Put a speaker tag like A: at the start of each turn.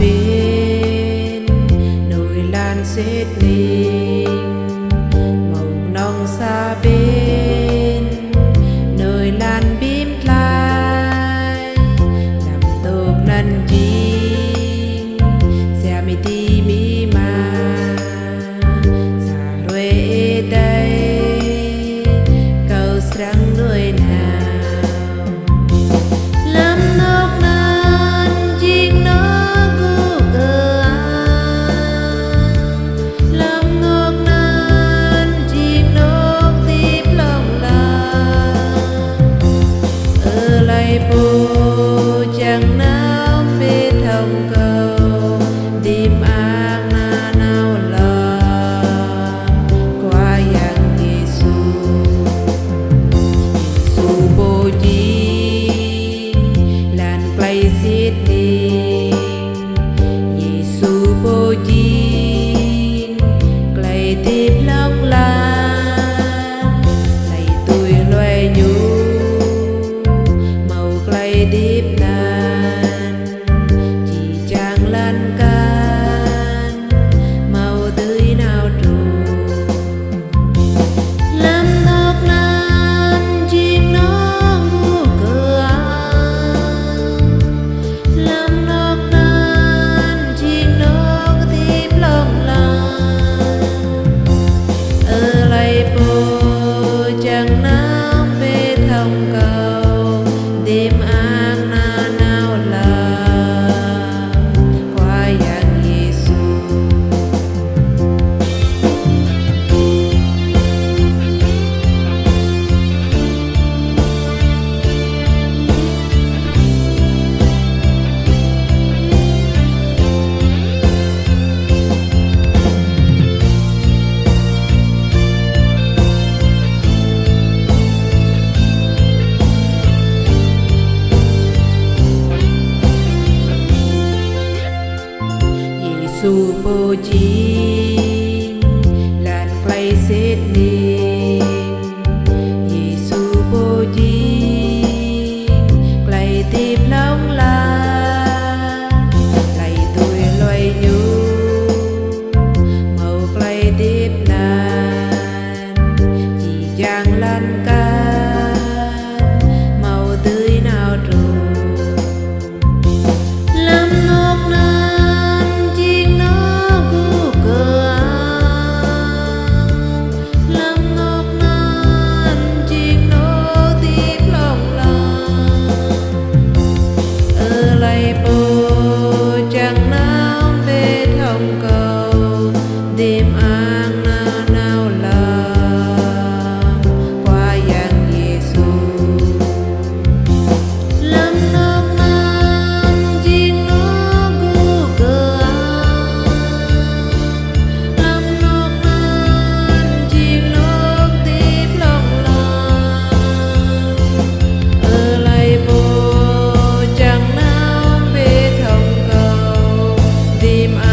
A: bên nổi lan rét lên Supo Jin Lan Clay Sydney seem